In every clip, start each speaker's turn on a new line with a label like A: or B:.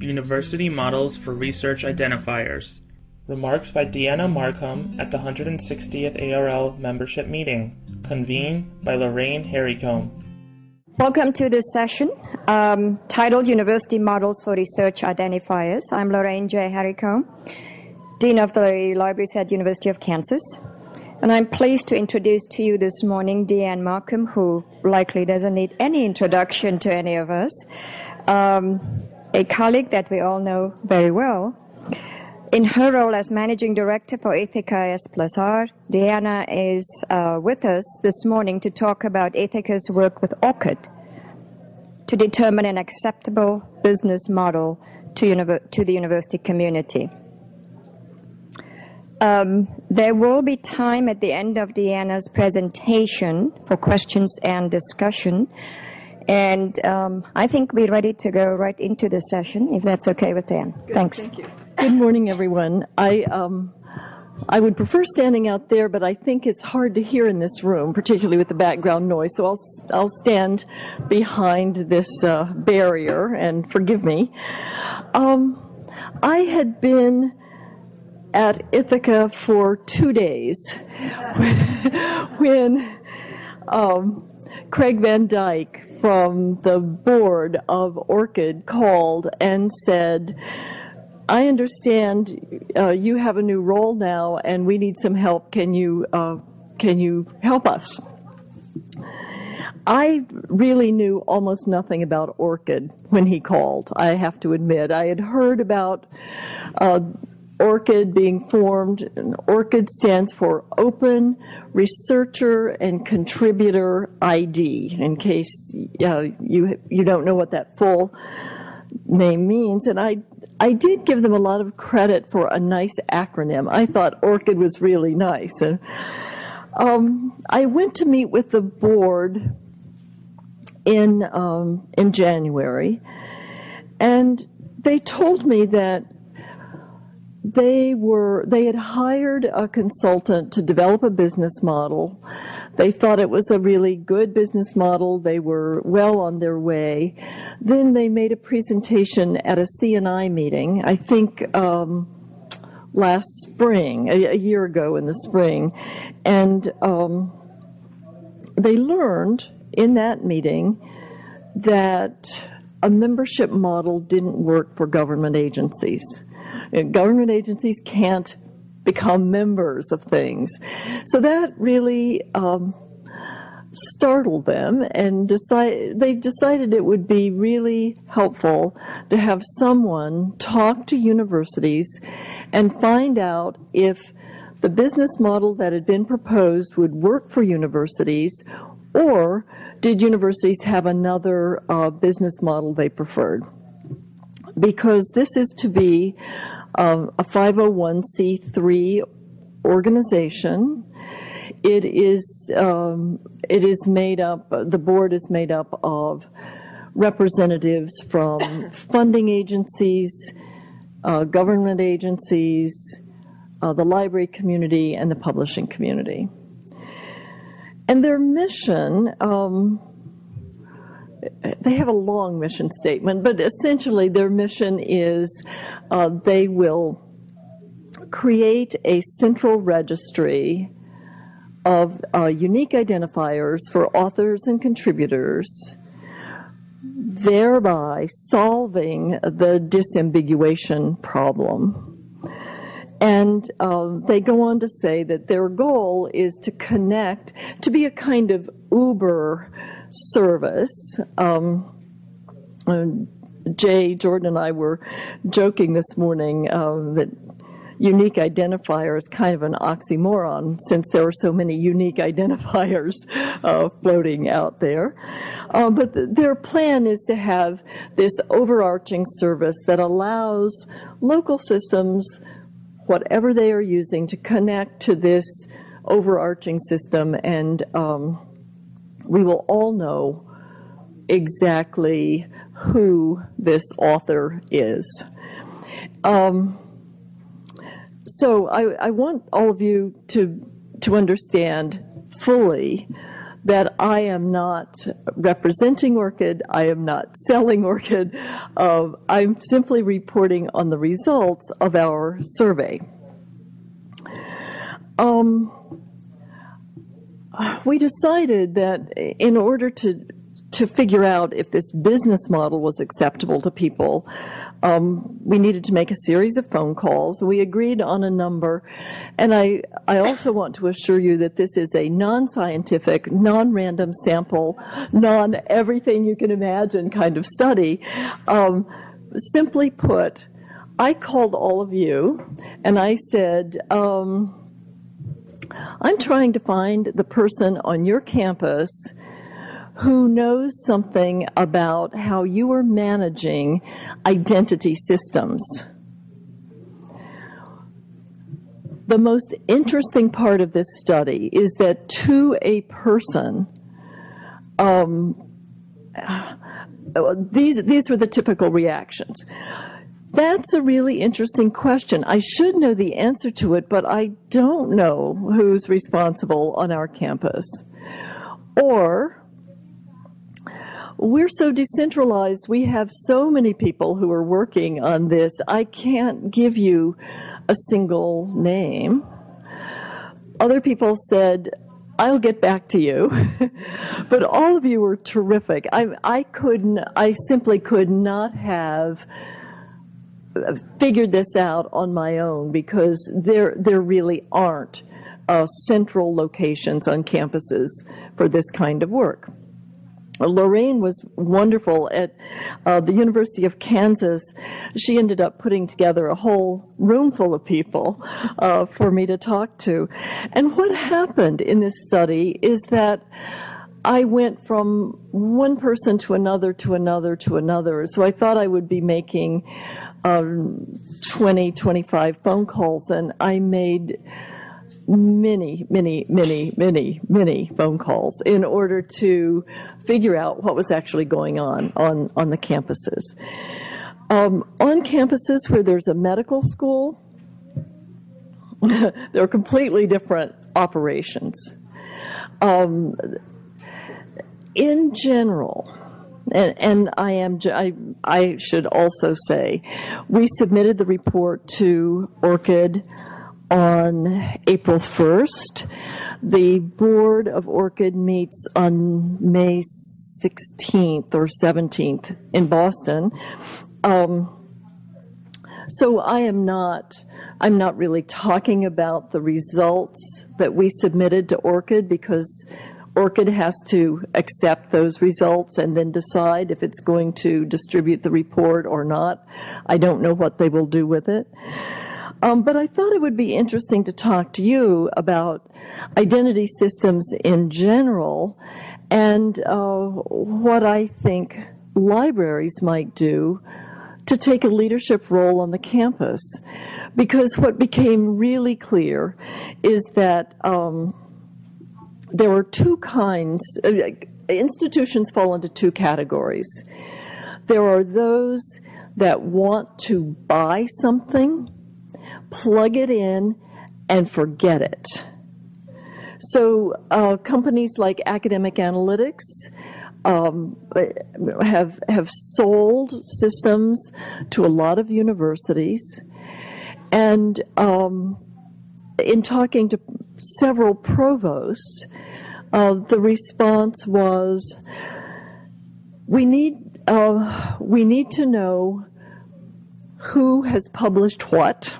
A: University Models for Research Identifiers. Remarks by Deanna Marcum at the 160th ARL membership meeting, convened by Lorraine Haricombe.
B: Welcome to this session um, titled University Models for Research Identifiers. I'm Lorraine J. Haricombe, Dean of the Libraries at University of Kansas. And I'm pleased to introduce to you this morning Deanne Marcum, who likely doesn't need any introduction to any of us, um, a colleague that we all know very well. In her role as Managing Director for Ithaka S plus R, Deanna is uh, with us this morning to talk about Ithaka's work with ORCID to determine an acceptable business model to, to the university community. Um, there will be time at the end of Deanna's presentation for questions and discussion. And um, I think we're ready to go right into the session, if that's okay with Dan.
C: Good,
B: Thanks.
C: Thank you. Good morning, everyone. I, um, I would prefer standing out there, but I think it's hard to hear in this room, particularly with the background noise. So I'll, I'll stand behind this uh, barrier, and forgive me. Um, I had been at Ithaka for two days when um, Craig Van Dyck from the board of ORCID called and said, I understand uh, you have a new role now and we need some help. Can you, uh, can you help us? I really knew almost nothing about ORCID when he called, I have to admit. I had heard about uh, ORCID being formed. ORCID stands for Open Researcher and Contributor ID, in case you, you don't know what that full name means. And I, I did give them a lot of credit for a nice acronym. I thought ORCID was really nice. And um, I went to meet with the board in, um, in January, and they told me that they were they had hired a consultant to develop a business model. They thought it was a really good business model. They were well on their way. Then they made a presentation at a CNI meeting. I think um, last spring, a, a, year ago in the spring, and um, they learned in that meeting that a membership model didn't work for government agencies government agencies can't become members of things. So that really um, startled them and decide, they decided it would be really helpful to have someone talk to universities and find out if the business model that had been proposed would work for universities or did universities have another uh, business model they preferred? Because this is to be um, a 501c3 organization. It is, um, it is made up, the board is made up of representatives from funding agencies, uh, government agencies, uh, the library community, and the publishing community. And their mission, um, they have a long mission statement, but essentially their mission is uh, they will create a central registry of uh, unique identifiers for authors and contributors, thereby solving the disambiguation problem. And uh, they go on to say that their goal is to connect, to be a kind of Uber service. Um, Jay Jordan and I were joking this morning um, that unique identifier is kind of an oxymoron since there are so many unique identifiers uh, floating out there. Uh, but th their plan is to have this overarching service that allows local systems, whatever they are using, to connect to this overarching system and um, we will all know exactly who this author is. Um, so I, I, want all of you to, to understand fully that I am not representing ORCID, I am not selling ORCID, uh, I'm simply reporting on the results of our survey. Um, we decided that in order to to figure out if this business model was acceptable to people, um, we needed to make a series of phone calls. We agreed on a number. And I, I also want to assure you that this is a non-scientific, non-random sample, non-everything you can imagine kind of study. Um, simply put, I called all of you and I said, um, I'm trying to find the person on your campus who knows something about how you are managing identity systems. The most interesting part of this study is that to a person, um, these, these were the typical reactions. That's a really interesting question. I should know the answer to it, but I don't know who's responsible on our campus. Or we're so decentralized. We have so many people who are working on this. I can't give you a single name. Other people said, I'll get back to you. but all of you were terrific. I, I couldn't, I simply could not have figured this out on my own because there, there really aren't uh, central locations on campuses for this kind of work. Lorraine was wonderful at uh, the University of Kansas. She ended up putting together a whole room full of people uh, for me to talk to. And what happened in this study is that I went from one person to another to another to another. So I thought I would be making um, 20, 25 phone calls, and I made many, many, many, many, many phone calls in order to figure out what was actually going on on, on the campuses. Um, on campuses where there's a medical school, there are completely different operations. Um, in general, and, and, I am, I, I should also say, we submitted the report to ORCID on April 1st. The board of ORCID meets on May 16th or 17th in Boston. Um, so I am not, I'm not really talking about the results that we submitted to ORCID because ORCID has to accept those results and then decide if it's going to distribute the report or not. I don't know what they will do with it. Um, but I thought it would be interesting to talk to you about identity systems in general and uh, what I think libraries might do to take a leadership role on the campus. Because what became really clear is that um, there were two kinds, uh, institutions fall into two categories. There are those that want to buy something plug it in, and forget it. So uh, companies like Academic Analytics um, have have sold systems to a lot of universities, and um, in talking to several provosts, uh, the response was, "We need uh, we need to know who has published what."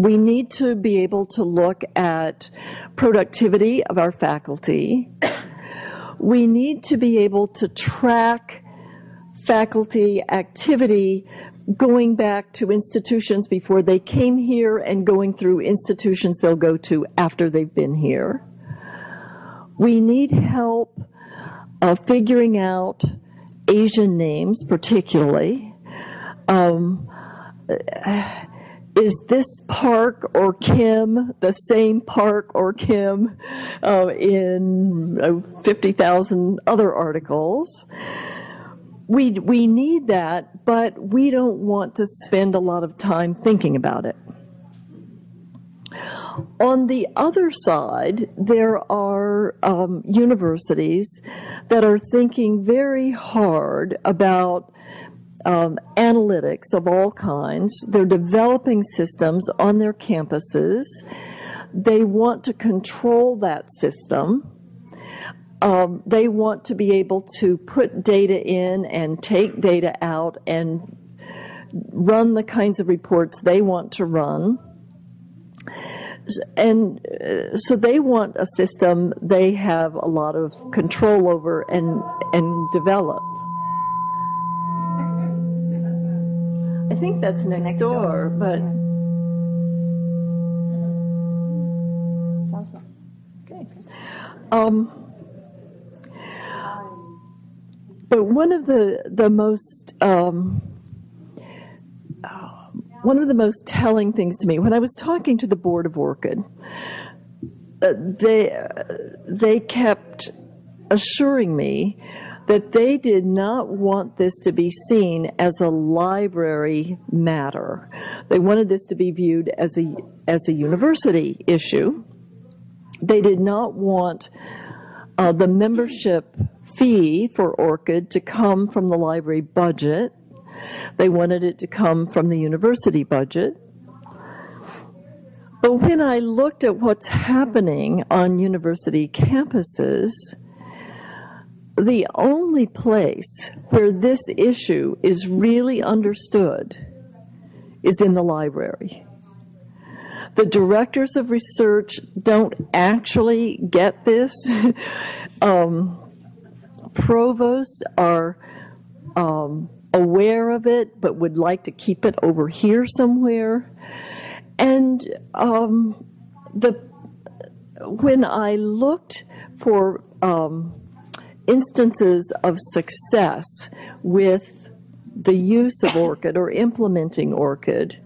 C: we need to be able to look at productivity of our faculty. We need to be able to track faculty activity going back to institutions before they came here and going through institutions they'll go to after they've been here. We need help uh, figuring out Asian names, particularly. Um, is this Park or Kim the same Park or Kim uh, in uh, 50,000 other articles? We, we need that, but we don't want to spend a lot of time thinking about it. On the other side, there are um, universities that are thinking very hard about um, analytics of all kinds. They're developing systems on their campuses. They want to control that system. Um, they want to be able to put data in and take data out and run the kinds of reports they want to run. And uh, so they want a system they have a lot of control over and, and develop. I think that's next,
B: Next
C: door,
B: door.
C: but
B: Sounds like. Okay.
C: um, but one of the the most um, uh, one of the most telling things to me when I was talking to the board of ORCID, uh, they uh, they kept assuring me that they did not want this to be seen as a library matter. They wanted this to be viewed as a as a university issue. They did not want uh, the membership fee for ORCID to come from the library budget. They wanted it to come from the university budget. But when I looked at what's happening on university campuses, the only place where this issue is really understood is in the library. The directors of research don't actually get this. um, provosts are um, aware of it, but would like to keep it over here somewhere. And um, the when I looked for um, instances of success with the use of ORCID or implementing ORCID,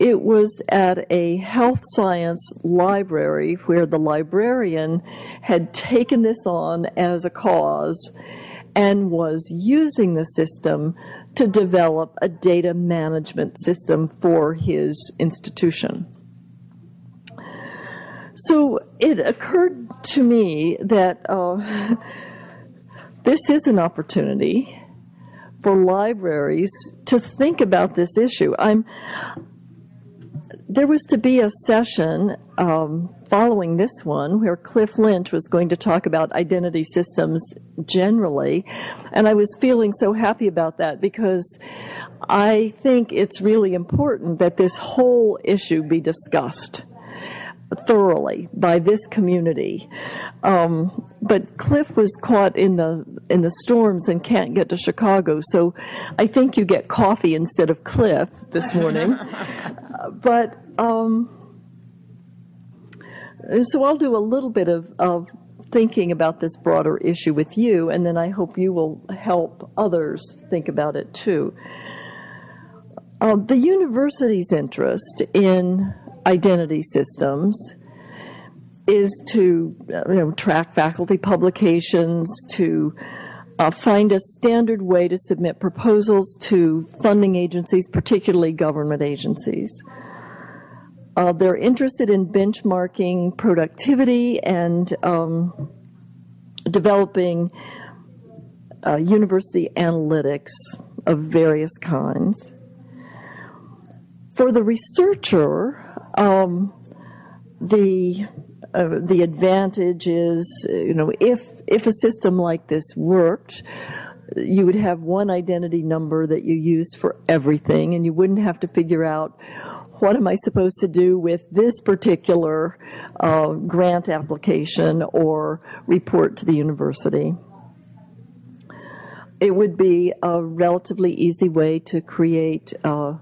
C: it was at a health science library where the librarian had taken this on as a cause and was using the system to develop a data management system for his institution. So it occurred to me that uh, this is an opportunity for libraries to think about this issue. I'm there was to be a session um, following this one where Cliff Lynch was going to talk about identity systems generally, and I was feeling so happy about that because I think it's really important that this whole issue be discussed thoroughly by this community. Um, but Cliff was caught in the in the storms and can't get to Chicago, so I think you get coffee instead of Cliff this morning. but um, so I'll do a little bit of, of thinking about this broader issue with you, and then I hope you will help others think about it too. Uh, the university's interest in identity systems is to you know, track faculty publications, to uh, find a standard way to submit proposals to funding agencies, particularly government agencies. Uh, they're interested in benchmarking productivity and um, developing uh, university analytics of various kinds. For the researcher, um, the uh, the advantage is, you know, if if a system like this worked, you would have one identity number that you use for everything, and you wouldn't have to figure out what am I supposed to do with this particular uh, grant application or report to the university. It would be a relatively easy way to create uh,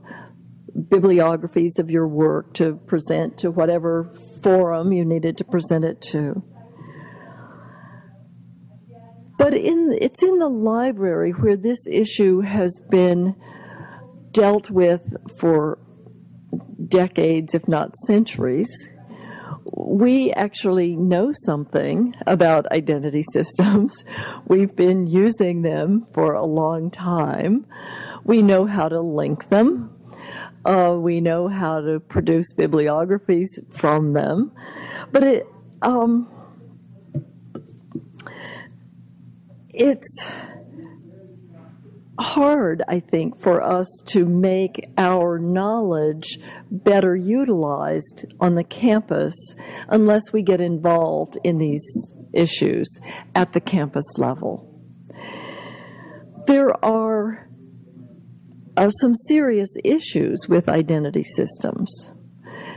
C: bibliographies of your work to present to whatever forum you needed to present it to. But in, it's in the library where this issue has been dealt with for decades, if not centuries. We actually know something about identity systems. We've been using them for a long time. We know how to link them. Uh, we know how to produce bibliographies from them, but it um, it's hard, I think, for us to make our knowledge better utilized on the campus unless we get involved in these issues at the campus level. There are uh, some serious issues with identity systems.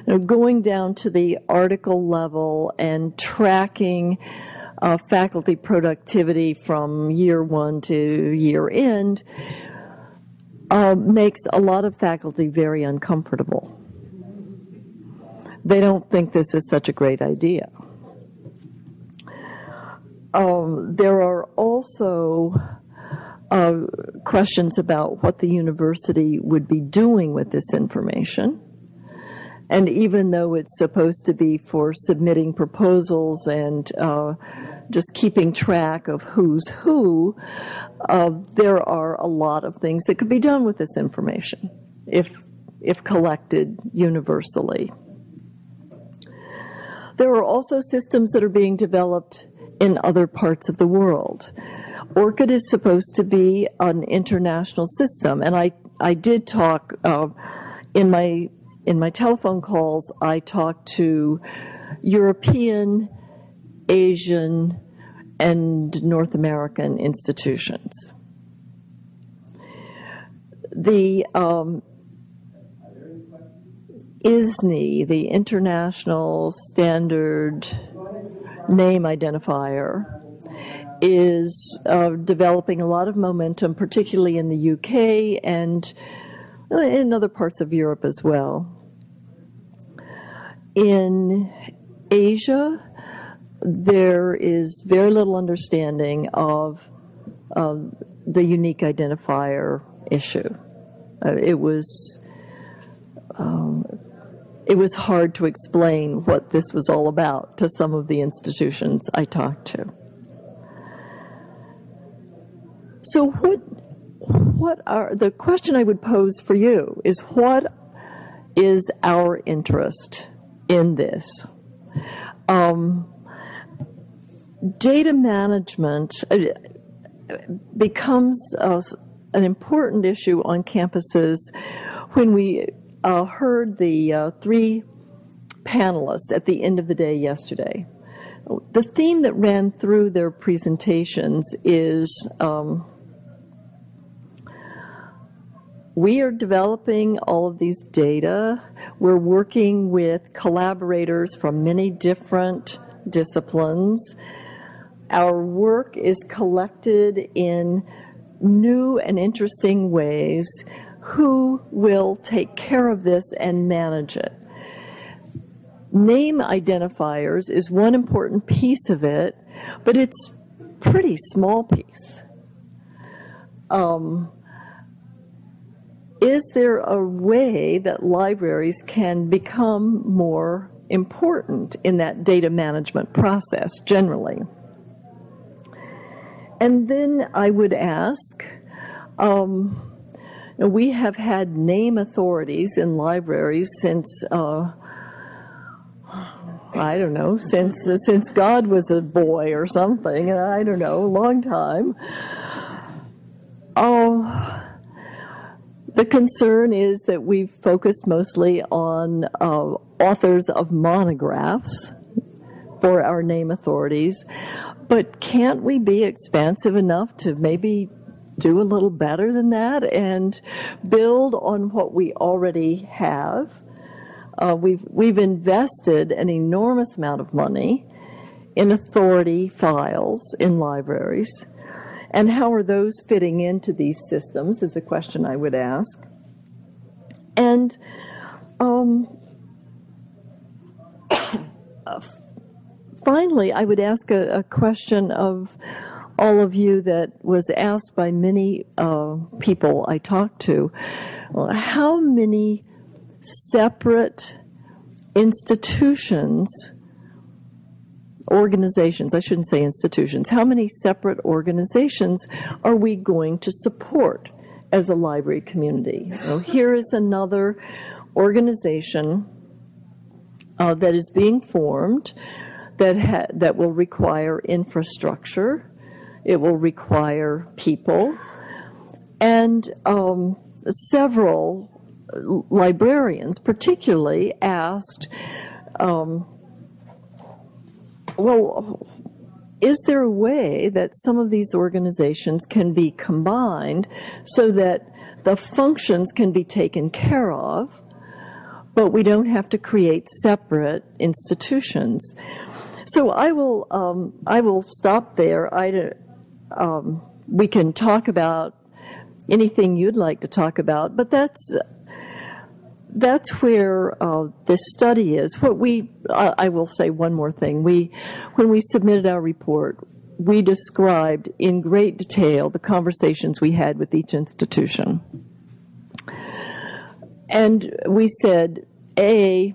C: Know, going down to the article level and tracking uh, faculty productivity from year one to year end uh, makes a lot of faculty very uncomfortable. They don't think this is such a great idea. Um, there are also uh, questions about what the university would be doing with this information. And even though it's supposed to be for submitting proposals and uh, just keeping track of who's who, uh, there are a lot of things that could be done with this information if, if collected universally. There are also systems that are being developed in other parts of the world. ORCID is supposed to be an international system, and I, I did talk uh, in my in my telephone calls. I talked to European, Asian, and North American institutions. The um, ISNI, the International Standard Name Identifier, is uh, developing a lot of momentum, particularly in the UK and in other parts of Europe as well. In Asia, there is very little understanding of um, the unique identifier issue. Uh, it was um, it was hard to explain what this was all about to some of the institutions I talked to. So what what are the question I would pose for you is what is our interest in this? Um, data management uh, becomes an important issue on campuses when we uh, heard the uh, three panelists at the end of the day yesterday. The theme that ran through their presentations is um, we are developing all of these data. We're working with collaborators from many different disciplines our work is collected in new and interesting ways. Who will take care of this and manage it? Name identifiers is one important piece of it, but it's pretty small piece. Um, is there a way that libraries can become more important in that data management process generally? And then I would ask, um, we have had name authorities in libraries since, uh, I don't know, since, since God was a boy or something, I don't know, a long time. Oh, the concern is that we've focused mostly on uh, authors of monographs for our name authorities. But can't we be expansive enough to maybe do a little better than that and build on what we already have? Uh, we've we've invested an enormous amount of money in authority files in libraries, and how are those fitting into these systems? Is a question I would ask. And um, finally, I would ask a, a, question of all of you that was asked by many uh, people I talked to. How many separate institutions, organizations, I shouldn't say institutions, how many separate organizations are we going to support as a library community. Here is another organization uh, that is being formed that ha- that will require infrastructure, it will require people, and um, several librarians, particularly, asked, um, "Well, is there a way that some of these organizations can be combined so that the functions can be taken care of, but we don't have to create separate institutions? So I will um, I will stop there. I um, we can talk about anything you'd like to talk about, but that's that's where uh, this study is. What we, uh, I will say one more thing. We, when we submitted our report, we described in great detail the conversations we had with each institution. And we said, A,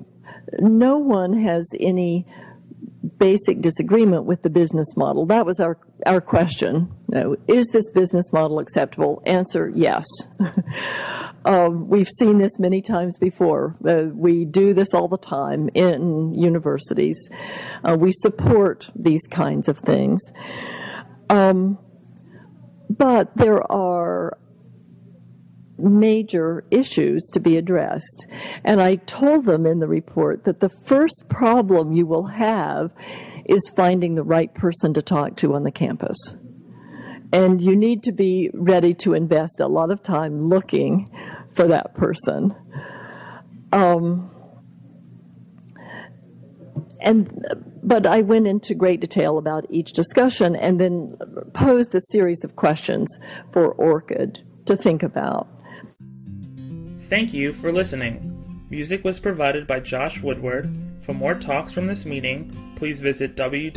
C: no one has any basic disagreement with the business model. That was our, our question. You know, is this business model acceptable? Answer, yes. Um, we've seen this many times before. Uh, we do this all the time in universities. Uh, we support these kinds of things. Um, but there are major issues to be addressed. And I told them in the report that the first problem you will have is finding the right person to talk to on the campus. And you need to be ready to invest a lot of time looking for that person. Um, and but I went into great detail about each discussion and then posed a series of questions for ORCID to think about.
A: Thank you for listening. Music was provided by Josh Woodward. For more talks from this meeting, please visit www.arl.org.